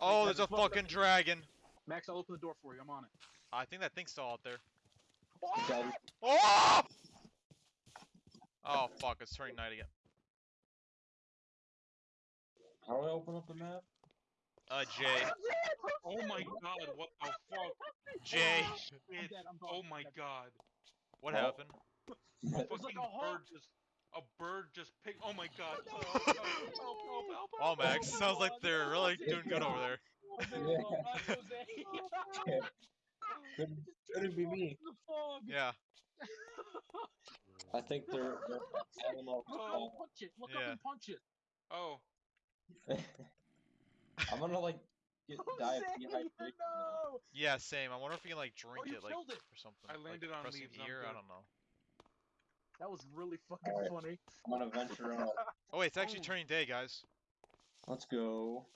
I'm Oh, there's a fucking dragon. Max, I'll open the door for you. I'm on it. I think that thing's still out there. Daddy, Oh! Oh fuck! It's turning night again. How do I open up the map? Uh, Jay. Oh my god, what the fuck? Jay. I'm Shit. Oh my god. What Oh. happened? A fucking like a bird just a bird just picked oh my god. Oh, help, help, help, help, help, help, Oh, Max, sounds like oh, they're really doing good over there. Oh, Jose, oh, not Jose. Couldn't, couldn't be me. Yeah. I think they're, they're animal. Oh, punch it. Look up Yeah. and punch it. Oh, I'm gonna like get die of dehydration. no. Yeah, same. I wonder if you can like drink Oh, you it like it. or something. I like, landed on pressing leaves, I'm ear. I don't know. That was really fucking Alright. funny. I'm gonna venture out. Oh wait, it's actually Oh. turning day, guys. Let's go.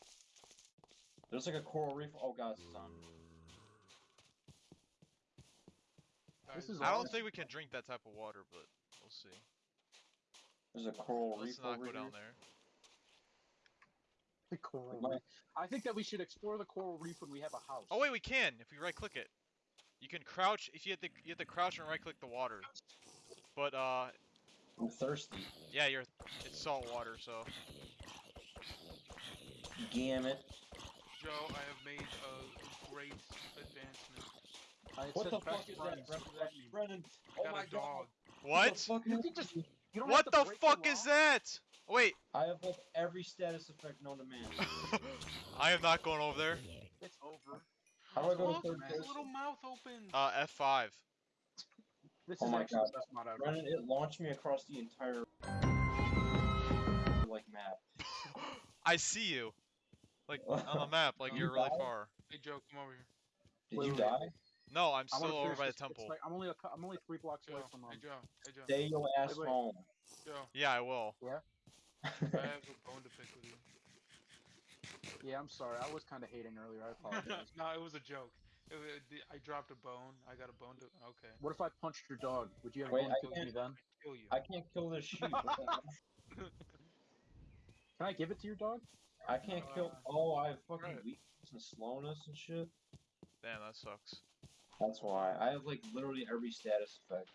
There's like a coral reef. Oh god, it's on. This is I don't think we can drink that type of water, but we'll see. There's a coral Let's reef not over go down there. The coral reef. I think that we should explore the coral reef when we have a house. Oh wait, we can if we right click it. You can crouch if you have to you have to crouch and right click the water. But uh I'm thirsty. yeah, you're it's salt water, so Gamut. Joe, I have made a great advancement. It What says the best fuck is friends. that, Brennan? What does that mean? Brennan? I Oh my a dog. god. What? the fuck You just- you What the fuck is that? Wait, I have like every status effect known to man. I am not going over there. It's over. How do I go to third his person? little mouth open. Uh F5. This Oh is my actually God. the best mod ever. Brennan, it launched me across the entire like map. I see you. Like on the map, like You you're really died? far. hey Joe, come over here. Did Wait, you wait, die? No, I'm still over by the this- it's temple. like- I'm only a, cou- I'm only three blocks Joe, away from um, hey Joe, hey Joe, Stay your ass wait. home. Joe. Yeah, I will. Yeah. I have a bone to pick with you. Yeah, I'm sorry. I was kind of hating earlier. I apologize. no, it was a joke. It, wa- the- I dropped a bone. I got a bone to. Okay. what if I punched your dog? Would you have Wait, one I kill me then? Kill you. I can't kill this sheep. What the hell? Can I give it to your dog? I can't kill. Uh, Oh, I have fucking right. weakness and slowness and shit. Damn, that sucks. That's why I have like literally every status effect.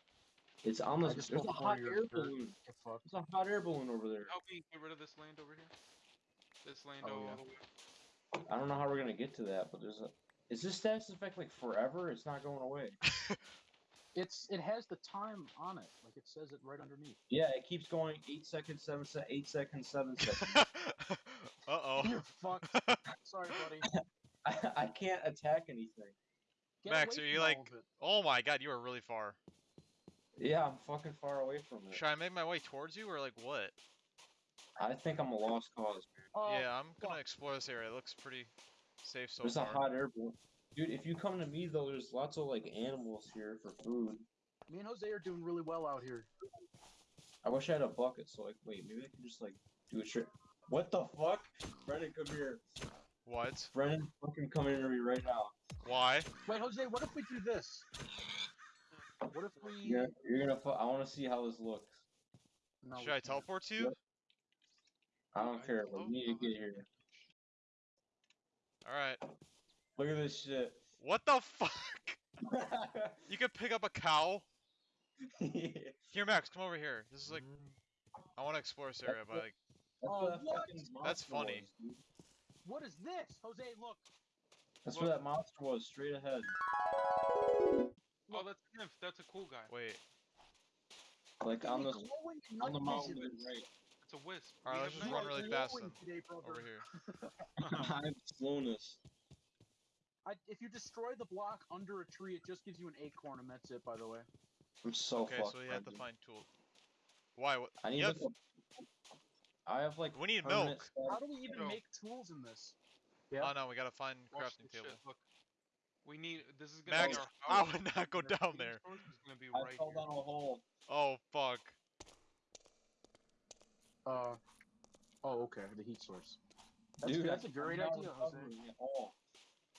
It's on I There's a hot four of your air dirt. balloon. Get. There's a hot air balloon over there. Help me get rid of this land over here. This land Oh, all yeah. I don't know how we're gonna get to that, but there's a. Is this status effect like forever? It's not going away. It's it has the time on it, like it says it right underneath. Yeah, it keeps going. Eight seconds, seven se- eight seconds, seven seconds. uh oh. You're fucked. Sorry, buddy. I, I can't attack anything. Get Max, away are you from all like- of it. oh my god, you are really far. Yeah, I'm fucking far away from it. Should I make my way towards you or like what? I think I'm a lost cause. Oh, yeah, I'm gonna fuck. explore this area. It looks pretty safe so There's far. a hot air balloon. Dude, if you come to me though, there's lots of like animals here for food. Me and Jose are doing really well out here. I wish I had a bucket, so like, wait, maybe I can just like do a trick. What the fuck? Brennan, come here. What? Brennan, fucking come into me right now. Why? Wait, Jose, what if we do this? What if we? You're, you're gonna. Fu- I want to see how this looks. No, Should I teleport to you? Yep. I don't I care, but love we need to get here. Alright. Look at this shit. What the fuck? You can pick up a cow? Here, Max, come over here. This is like, I want to explore this area, but like, That's Oh, what that what? That's funny. was. What is this, Jose? Look. That's Look. what that monster was, straight ahead. Oh, that's a nymph. That's a cool guy. wait. Like on me this, glowing on the mountain to the right. It's a wisp. Alright, We let's just run really fast then. Today. Over here. I have slowness. I, if you destroy the block under a tree, it just gives you an acorn, and that's it. By the way. I'm so Okay, fucked. so we have to find tool. Why? What? I need you have, like a- I have like. we need milk. status- How do we even Yo. make tools in this? Oh, yeah. Oh no, we gotta find Watch crafting table. shit. Look. We need. This is gonna Max, be our I would not go down food there. gonna be I right fell here. down a hole. Oh fuck. Uh. Oh, okay. The heat source. That's, Dude, good. that's a I'm great not idea, Jose. recovering.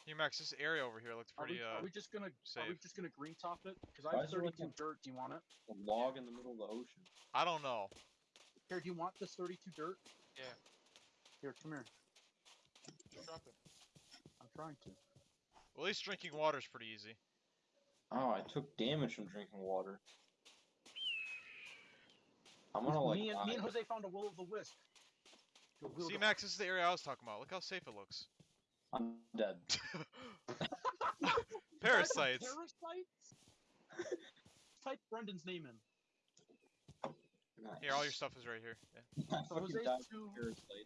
Here, Max, this area over here looks Are we, pretty. are Uh, we just gonna are we safe. just gonna green top it? Because I have is there 32 dirt. Do you want it? A log in the middle of the ocean. I don't know. Here, do you want this 32 dirt? Yeah. Here, come here. Drop it. I'm trying to. Well, at least drinking water is pretty easy. Oh, I took damage from drinking water. I'm gonna like. me, and, me and. Jose found a will of the wisp. See, Max, this is the area I was talking about. Look how safe it looks. I'm dead. Parasites. Parasites? Type Brendan's name in. Here, all your stuff is right here. Yeah. So fucking Jose's died two,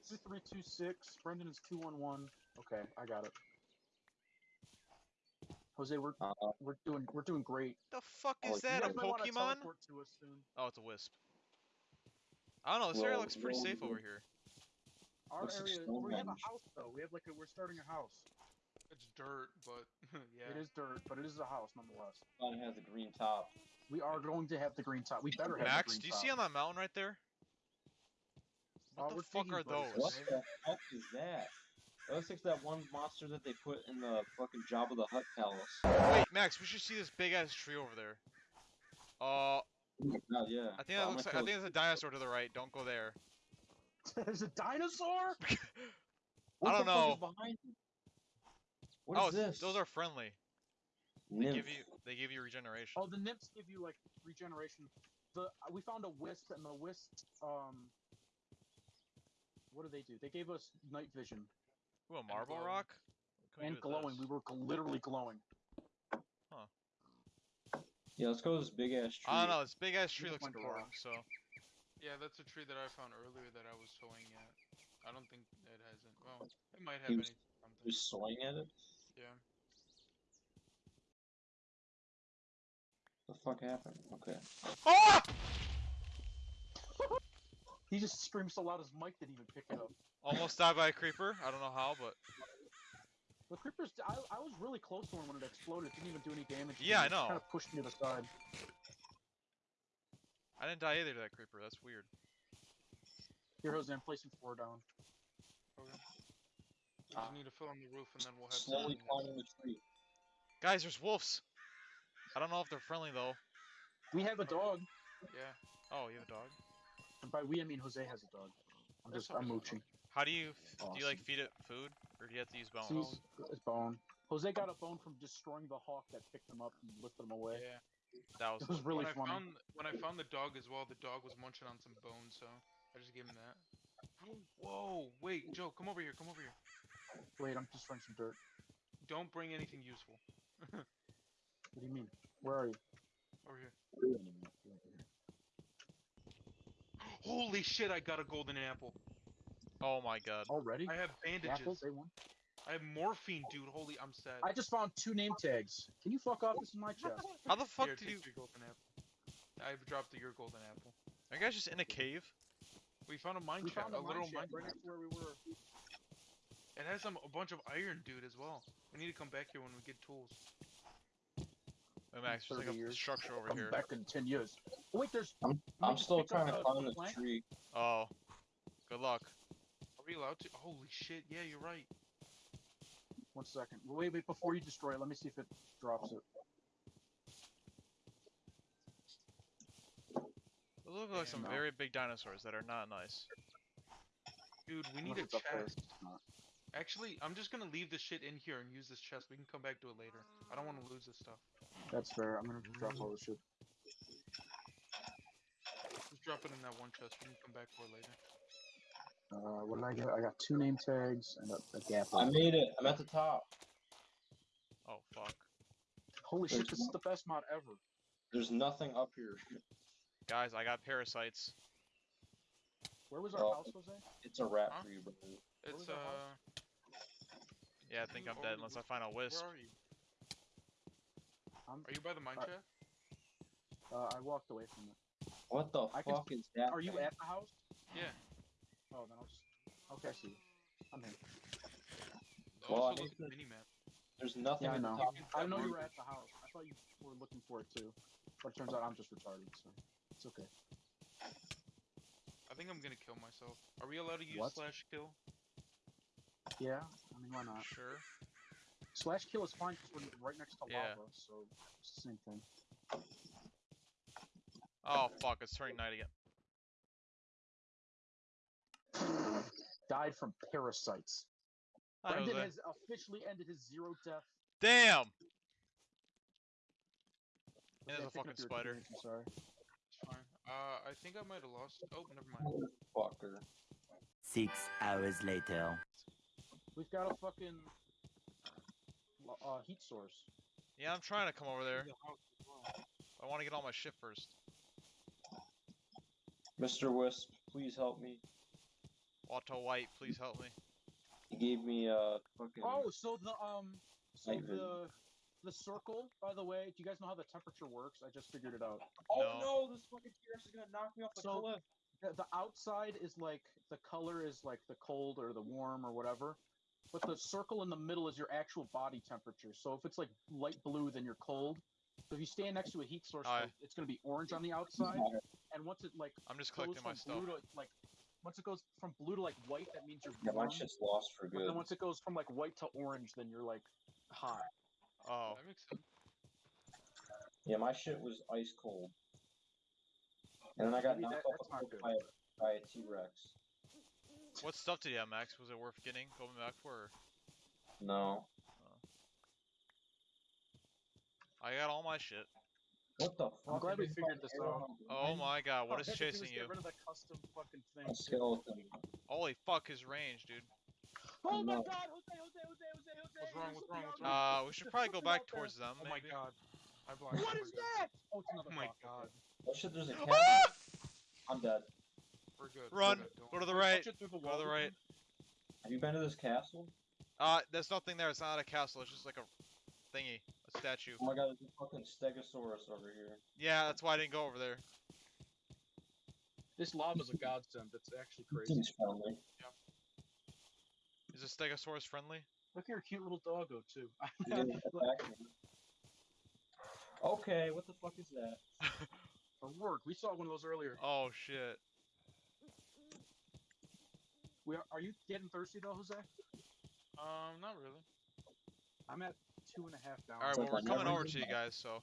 two three two six. Brendan is two one one. Okay, I got it. Jose, we're Uh, we're doing we're doing great. The fuck Oh, is you that? A You guys might wanna Pokemon? to us soon. Oh, it's a wisp. I don't know. This area looks pretty well, safe over here. Our Looks like area, we have a house though. We have like a, we're starting a house. It's dirt, but yeah. It is dirt, but it is a house nonetheless. Mine has a green top. We are going to have the green top. We better have Max, the green do you top. see on that mountain right there? Uh, What we're the fuck digging are those? What the fuck is that? That looks like that one monster that they put in the fucking Jabba the Hutt palace. Wait, Max, we should see this big ass tree over there. Uh, Oh, yeah. I think that looks like, I think there's a dinosaur to the right. Don't go there. There's a dinosaur. I don't the fuck know. is behind you? What is oh, this? those are friendly. They give you they give you regeneration. Oh, the nymphs give you like regeneration. The uh, we found a wisp, and the wisp, um, what do they do? They gave us night vision Ooh, a marble glowing. rock. What can we and glowing. this? We were literally glowing. Yeah, let's go to this big ass tree. I don't know. This big ass tree looks find a important. rock. So Yeah, that's a tree that I found earlier that I was towing at. I don't think it hasn't. Well, it might have He any was- something. Just swing at it. Yeah. What the fuck happened? Okay. ah! He just screamed so loud his mic didn't even pick it up. almost died by a creeper. I don't know how, but The creepers, I, I was really close to one when it exploded. It didn't even do any damage. to Yeah, me. I It know. Kind of pushed me to the side. I didn't die either to that creeper. That's weird. Here, Jose, I'm placing four down. Okay. We just need to fill in the roof and then we'll have Slowly climbing the tree. Guys, there's wolves. I don't know if they're friendly though. We have a dog. Yeah. Oh, you have a dog. And by we, I mean Jose has a dog. I'm That's just, I'm awesome. mooching. How do you f- do? You like feed it food, or do you have to use bones? See, his bone. Jose got a oh. bone from destroying the hawk that picked him up and lifted him away. Yeah. That was was really when funny. I found when I found the dog as well, the dog was munching on some bones, so I just gave him that. Whoa! Wait, Joe, come over here. Come over here. Wait, I'm just throwing some dirt. Don't bring anything useful. What do you mean? Where are you? Over here. Where are you? Holy shit! I got a golden apple. Oh my god. Already? I have bandages. Apples, they won. I have morphine, dude. Holy, I'm sad. I just found two name tags. Can you fuck off? This is my chest. How the fuck Here, did you? your golden apple. I've dropped your golden apple. Are you guys just in a cave? We found a mine We shaft, found a a little mine shaft mine. right next to where we were. It has some a bunch of iron, dude, as well. We need to come back here when we get tools. Wait, Max, there's like a years. structure over Come here. back in ten years. Oh, wait, there's. I'm, I'm still trying to a climb this tree. Oh, good luck. Are we allowed to? Holy shit! Yeah, you're right. One second. Wait, wait, before you destroy it, let me see if it drops it. Those look like some No. very big dinosaurs that are not nice. Dude, we need Unless a it's up there. chest. Actually, I'm just gonna leave this shit in here and use this chest. We can come back to it later. I don't want to lose this stuff. That's fair. I'm gonna drop all this shit. Just drop it in that one chest. We can come back for it later. Uh, what did I get? I got two name tags and a, a gap. I made it. I'm at the top. Oh fuck. Holy shit! There's This is the best mod ever. There's nothing up here. Guys, I got parasites. Where was our Oh. house, Jose? It's a rat Huh? for you, bro. It's was our uh. Yeah, I think Who I'm dead unless I find a wisp. Where are you? I'm, Are you by the mine Uh, shaft? uh, I walked away from it. What the I can- fuck is that? Are you at the house? Yeah. Oh, then I'll just. Okay, I see. you. I'm here. Well, Also I look at need the mini map. There's nothing Yeah, I at the know. top. I know you were at the house. I thought you were looking for it too, but it turns out I'm just retarded. So it's okay. I think I'm gonna kill myself. Are we allowed to use What? slash kill? Yeah, I mean why not? Sure. Slash kill is fine because we're right next to Yeah. lava, so it's the same thing. Oh fuck, it's turning night again. Died from parasites. Hi, Brendan has officially ended his zero death. Damn! Okay, there's a I'm picking fucking spider. I'm sorry. Fine. Uh, I think I might have lost. Oh, never mind. Fucker. Six hours later. We've got a fucking uh, heat source. Yeah, I'm trying to come over there. The house as well. I want to get all my shit first. Mr. Wisp, please help me. Auto White, please help me. He gave me a fucking. Oh, so the um, so Night the the circle. By the way, do you guys know how the temperature works? I just figured it out. Oh No. no, this fucking T-Rex is gonna knock me off the So- cliff. The, the outside is like the color is like the cold or the warm or whatever, but the circle in the middle is your actual body temperature. So if it's like light blue, then you're cold. So if you stand next to a heat source, Aye. it's going to be orange on the outside, and once it like I'm just goes collecting from my stuff. to like once it goes from blue to like white, that means you're Yeah, my warm. shit's lost for But good. then once it goes from like white to orange, then you're like hot. Oh, That makes sense. Yeah, my shit was ice cold. And then I got Maybe knocked that- off a cliff by, by a T-Rex. what stuff did you have, Max? Was it worth getting? Going back for? Or? No. Oh. I got all my shit. What the fuck? I'm glad we figured this out. Oh my god, what All is I had to do chasing you? Get rid of that custom fucking thing. Skeleton. Holy fuck, his range, dude. Oh my god, Jose, Jose, Jose, Jose, Jose. What's wrong, there's what's something wrong, what's wrong? Uh, we should probably go back towards them, Oh my god. I blind. What oh is my god. that? Oh, it's another Oh my god. okay. Oh shit, there's a cat. Ah! I'm dead. We're good. we're Run! good, Go to the Punch right. it through the Go to the right. Have you been to this castle? Uh, there's nothing there. It's not a castle. It's just like a thingy, a statue. Oh my god, there's a fucking Stegosaurus over here. Yeah, that's why I didn't go over there. This lava's a godsend. That's actually crazy. Seems friendly. Is a Stegosaurus friendly? Look at your cute little doggo too. He didn't attack me. Okay, what the fuck is that? For work, we saw one of those earlier. Oh shit. We are, are you getting thirsty though, Jose? Um, not really. I'm at two and a half down. Alright, well we're coming over to you guys, so.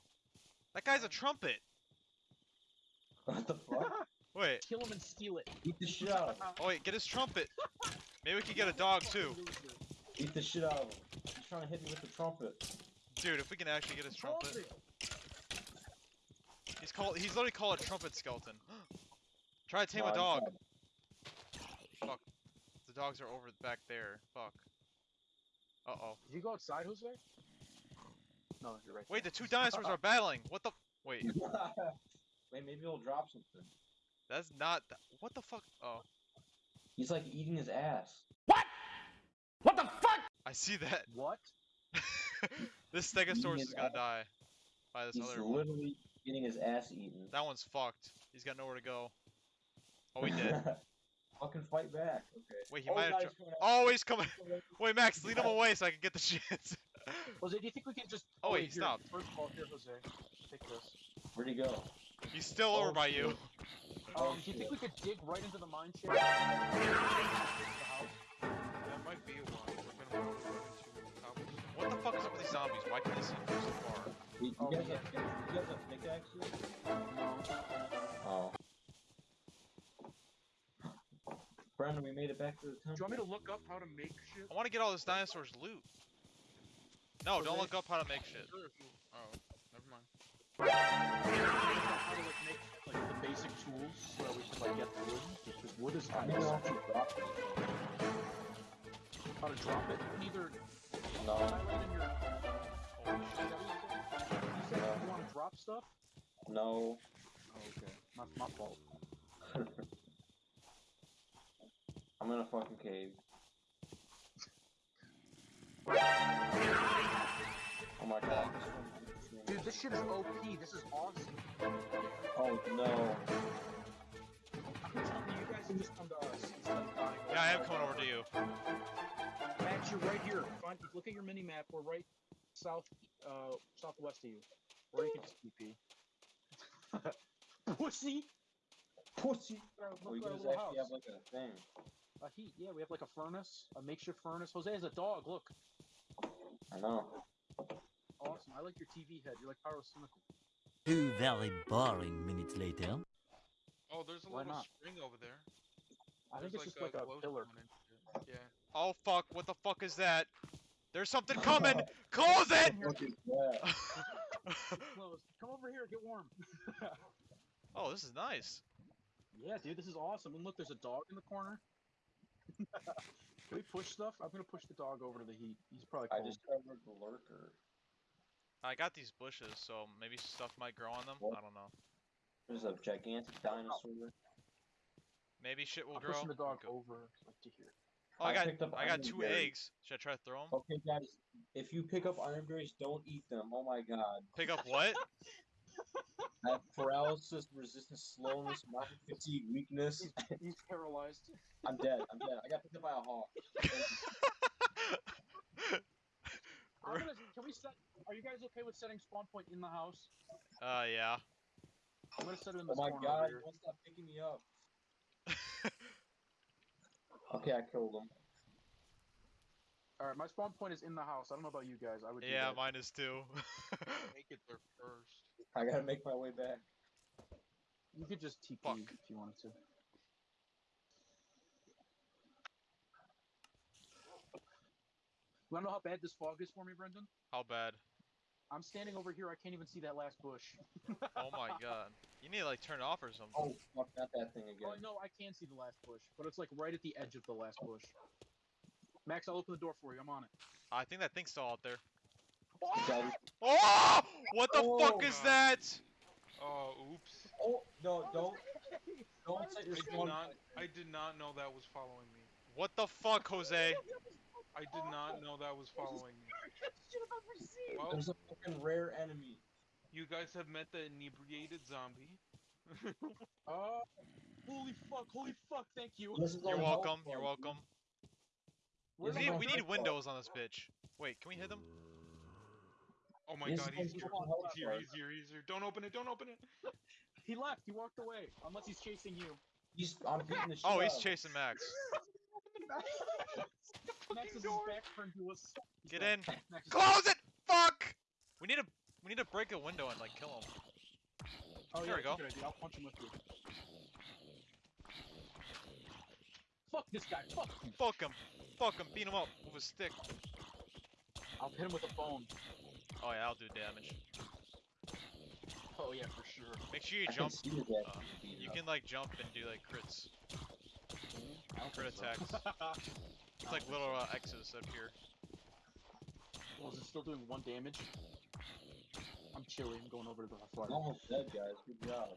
That guy's a trumpet! What the fuck? Wait, Kill him and steal it. Eat the shit out of him. oh wait, get his trumpet! Maybe we can get a dog too. Eat the shit out of him. He's trying to hit me with the trumpet. Dude, if we can actually get his trumpet. Trumpet. He's called he's literally called a trumpet skeleton. Try to tame No, a I'm dog. fine. The dogs are over back there. Fuck. Uh oh. Did you go outside, Jose? No, you're right. Wait, the two dinosaurs are battling. What the? Wait, Wait, maybe he'll drop something. that's not. th- What the fuck? Oh, He's like eating his ass. What? What the fuck? I see that. What? this Stegosaurus is gonna ass. die by this He's other one. He's literally getting his ass eaten. That one's fucked. He's got nowhere to go. Oh, he did. Fucking fight back. Okay. Wait, he oh, might have. God, dro- he's coming Oh, he's coming. Wait, Max, lead him away so I can get the shit. Jose, do you think we can just? Oh, wait, here, stop. First of all, here, Jose, take this. Where'd he go? He's still over Oh, by you. shit. Um, Oh, do you think we could dig right into the mine shaft? That might be a while. It's been a while. we went into cobblestone. What the fuck is up with these zombies? Why can't they see me so far? You, you Oh, guys yeah. have, you guys have pickaxes? No. Oh. Brandon, we made it back to the Do you want me to look up how to make shit? I want to get all this dinosaur's loot. No, don't Jose? look up how to make shit. Sure, if you- Oh, never mind. How to like make like the basic tools so that we can like get wood because wood is I kind of if you dropped how to drop it. You can either No. highlight in your. Holy You shit. said you want to drop stuff. No. Oh, okay. My, my fault. I'm in a fucking cave. Oh my god. Dude, this shit is OP. This is awesome. Oh no. I'm telling you, you guys can just come to us instead of dying. Yeah, I am coming over to you. Max, you're right here. Find, look at your mini map. We're right south, uh, southwest of you. Or you can just TP. Pussy. Pussy. Our, Oh, you look at our guys actually house. have like a thing. A heat. Yeah, we have like a furnace, a makeshift furnace. Jose has a dog. Look, I know. awesome. I like your TV head. You're like pyrocynical. Two very boring minutes later. Oh, there's a Why little not? spring over there. I think There's it's just like a pillar. Yeah. Oh fuck! What the fuck is that? There's something coming. Close it. What is that? Close. Come over here, get warm. oh, this is nice. Yeah, dude, this is awesome. And look, there's a dog in the corner. Can we push stuff? I'm gonna push the dog over to the heat. He's probably I cold. discovered the lurker. I got these bushes, so maybe stuff might grow on them. What? I don't know. There's a gigantic dinosaur. Maybe shit will I'm grow. pushing the dog over like, to here. Oh, I I got picked up I got two berries. eggs. Should I try to throw them? Okay, guys, if you pick up iron berries, don't eat them. Oh my god. Pick up what? I have paralysis, resistance, slowness, market fatigue, weakness. He's, he's paralyzed. I'm dead. I'm dead. I got picked up by a hawk. Gonna. Can we set? Are you guys okay with setting spawn point in the house? uh, yeah. I'm gonna set it in the. Oh this my corner god, over he here. won't stop picking me up. Okay, I killed him. All right, my spawn point is in the house. I don't know about you guys. I would. Yeah, that. mine is too. Make it there first. I gotta make my way back. You could just TP Fuck. if you wanted to. You wanna know how bad this fog is for me, Brendan? How bad? I'm standing over here. I can't even see that last bush. Oh my god. You need to like turn it off or something. Oh, fuck, not that thing Oh again. no, I can see the last bush, but it's like right at the edge of the last bush. Max, I'll open the door for you. I'm on it. I think that thing's still out there. Guys- Oh! What the oh fuck Oh. is that? Oh, oops. Oh, no, don't, don't set your I did spawn. not. I did not know that was following me. What the fuck, Jose? I did not know that was following me. Well, There's a fucking rare enemy. you guys have met the inebriated zombie. Oh, holy fuck! Holy fuck! Thank you. This is You're welcome. You're welcome. We need, we need windows on this bitch. Wait, can we hit them? Oh my This god, is he's here. He's here. He's here. He's here. Don't open it. Don't open it. He left. He walked away. Unless he's chasing you. He's, I'm beating the shit Oh, he's of chasing Max. Max is back turned to us. Get in. Close it! Fuck! We need to we need to break a window and like kill him. Oh, There yeah, we go. good idea. I'll punch him with you. Fuck this guy. Fuck him. Fuck him. Fuck him. Beat him up with a stick. I'll hit him with a bone. Oh yeah, I'll do damage. Oh yeah, for sure. Make sure you I jump. see his ass uh, You up. can like jump and do like crits. I Crit think so. attacks. It's like little uh, X's up here. well, is it still doing one damage? I'm chilly. I'm going over to the I'm almost dead, guys. Good job.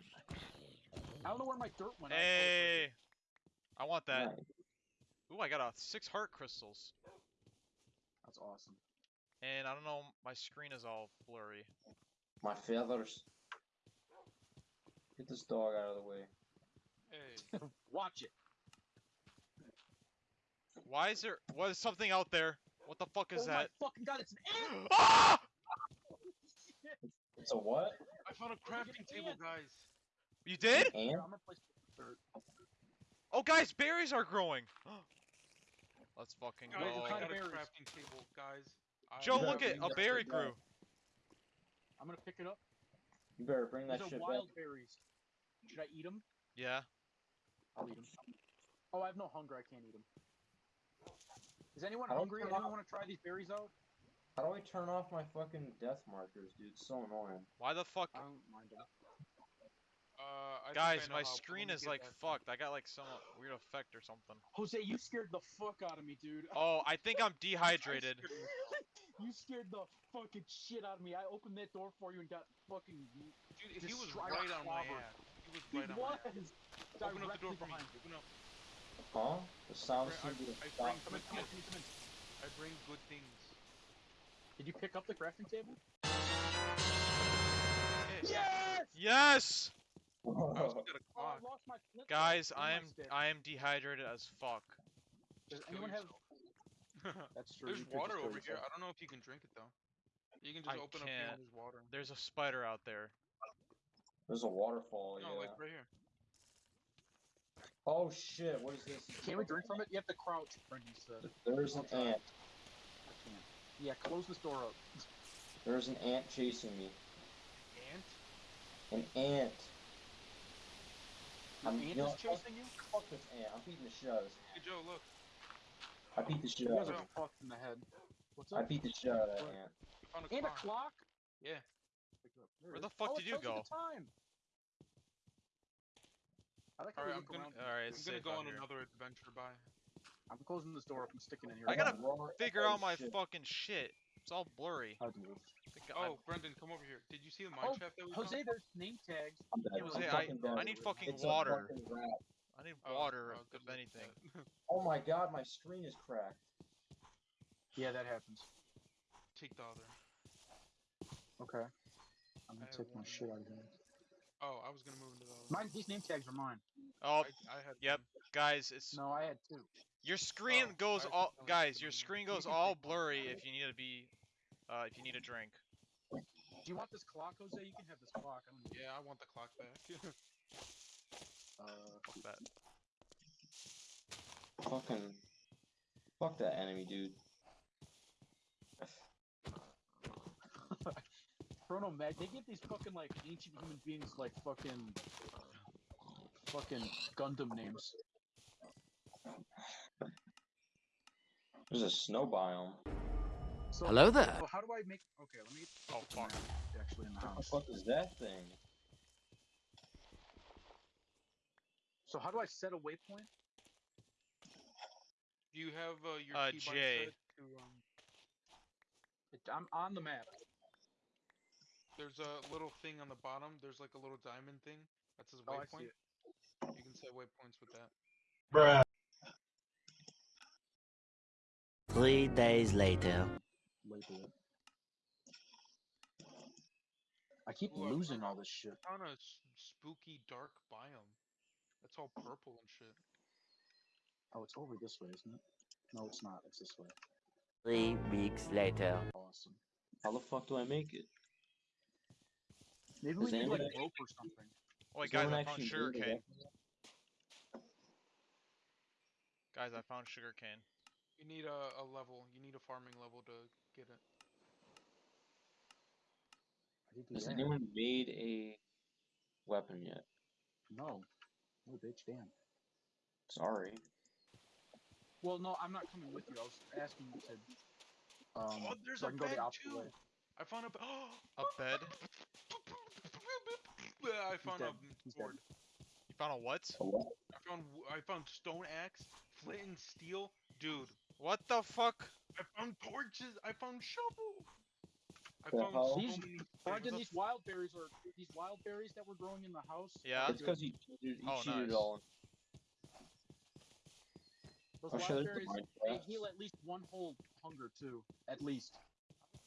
I don't know where my dirt went. I- Hey! I want that. Nice. Ooh, I got a six heart crystals. That's awesome. And I don't know, my screen is all blurry. My feathers. Get this dog out of the way. Hey. Watch it. Why is there? What is something out there? What the fuck is oh that? my fucking god! It's an ant. ah! It's a what? I found a crafting table, guys. You did? An ant? I'm gonna place dirt. Oh, guys, berries are growing. Let's fucking Guys, go. I kind got of a berries? crafting table, guys. I- Joe, look better at a berry shit back. grew. I'm gonna pick it up. You better bring that These are shit back. wild berries. Should I eat them? Yeah. I'll eat them. Oh, I have no hunger. I can't eat them. Is anyone I don't hungry? Anyone off- want to try these berries out? How do I turn off my fucking death markers, dude? It's so annoying. Why the fuck? I don't mind them. Uh, I Guys, my screen is like that. fucked. I got like some weird effect or something. Jose, you scared the fuck out of me, dude. Oh, I think I'm dehydrated. You scared the fucking shit out of me. I opened that door for you and got fucking. Dude, he was right our on my ass. He was He right on my ass. Open up the door for behind you. Open up. Huh? The sound I- seemed to I stop. bring- Come in, come in, come in. I bring good things. Did you pick up the crafting table? Yes! Yes! Yes, I also got a Oh, I lost my guys, I am. I am dehydrated as fuck. Does Just kill anyone have? Yourself. That's true. There's water over here. I don't know if you can drink it though. You can just I open up here can't. and there's water. There's a spider out there. There's a waterfall, No, yeah. like right here. Oh shit, what is this? Can we drink from it? You have to crouch, Brendan said. There's an ant. I can't. Yeah, close this door up. There's an ant chasing me. Ant? An ant. Your I'm- ant you know is what? chasing you? Fuck this ant. I'm beating the shit out of this Hey Joe, look. I beat the shit You out guys of are Oh. fucked in the head. What's I beat the shit out of that What? ant. I found a a clock. clock? Yeah. Pick it up. There Where the fuck oh, did you go? the time. I like how Alright, I'm gonna- around. Alright, I'm gonna go on here. another adventure. Bye. I'm closing this door up and sticking in here. I gotta Roar- Figure out my shit. fucking shit. It's all blurry. How do you? I think I- Oh, Brendan, come over here. Did you see the mine Oh, shaft that we Jose, found? there's name tags. I'm dead. I'm Jose, I- I need fucking It's a water. fucking rat. I need water, oh, if good anything. Oh my god, my screen is cracked. Yeah, that happens. Take the other. Okay. I'm gonna have take my one. shit out of here. Oh, I was gonna move into the other. Mine, these name tags are mine. Oh, I, I had. yep. guys, it's No, I had two. your screen Oh, goes all guys, your screen goes all blurry if you need to be uh if you need a drink. Do you want this clock, Jose? You can have this clock. I don't know. Yeah, I want the clock back. Uh, Fuck that. Fucking. Fuck that enemy, dude. Chrono Mag, they give these fucking like ancient human beings like fucking fucking Gundam names. There's a snow biome. So, Hello there. So how do I make? Okay, let me Oh fuck. get actually in the What the house. fuck is that thing? So how do I set a waypoint? Do you have uh, your Uh, key by J. set to um? It, I'm on the map. There's a little thing on the bottom. There's like a little diamond thing That's says Oh, I see waypoint. it. You can set waypoints with that. Bruh. Three days later. I keep Ooh, I losing all this shit. I found a s- spooky dark biome. It's all purple and shit. Oh, it's over this way, isn't it? No, it's not. It's this way. Three weeks later. Awesome. How the fuck do I make it? Maybe Does we need like anybody- rope or something. Oh wait Does guys, anyone I found actually sugar cane. Guys, I found sugar cane. You need a, a level. You need a farming level to get it. I Has anyone made a weapon yet? No. No, bitch, damn. Sorry. Well, no, I'm not coming with you. I was asking you to. Um, oh, there's so I a can go bed the opposite too. way. I found a. Oh, A bed? I found a He's dead. sword. You found a what? I found I found stone axe, flint and steel, dude. What the fuck? I found torches. I found shovel. I found hell? so These- many Brendan, things. these wild berries are these wild berries that we're growing in the house. Yeah? It's because he cheated, he Oh, cheated nice. it all. Those Oh, wild shit, there's the berries mine they heal at least one whole hunger too, at least.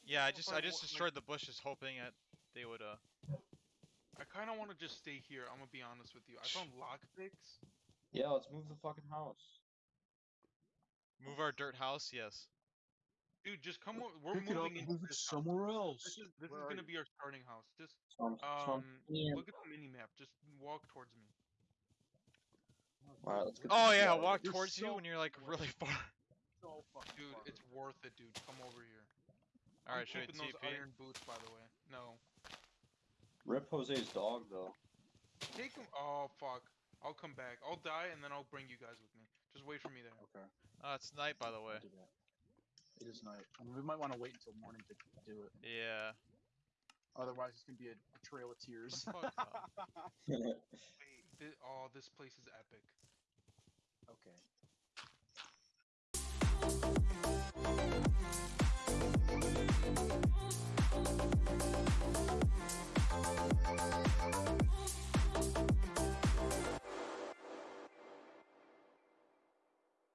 Yeah, I just if I I just destroyed the bushes hoping that they would uh I kind of want to just stay here. I'm gonna be honest with you. I found lockpicks. Yeah, let's move the fucking house. move our dirt house. Yes. Dude, just come. o- We're Pick it up moving move it this house. somewhere else. This is this Where is are gonna you? be our starting house. Just So I'm, so I'm um, yeah. look at the mini map. Just walk towards me. Alright, Oh yeah, shit walk You're towards you when you're like really far. So fucking Dude, far. it's worth it, dude. Come over here. All right, I'm should we keeping those TP? iron boots, by the way. No, Rip Jose's dog though. take him. Oh fuck. I'll come back. I'll die and then I'll bring you guys with me. Just wait for me there. Okay. Uh, it's night by the way. It is night. I mean, we might want to wait until morning to do it. Yeah. Otherwise, it's gonna be a, a trail of tears. Wait, oh, this place is epic. okay.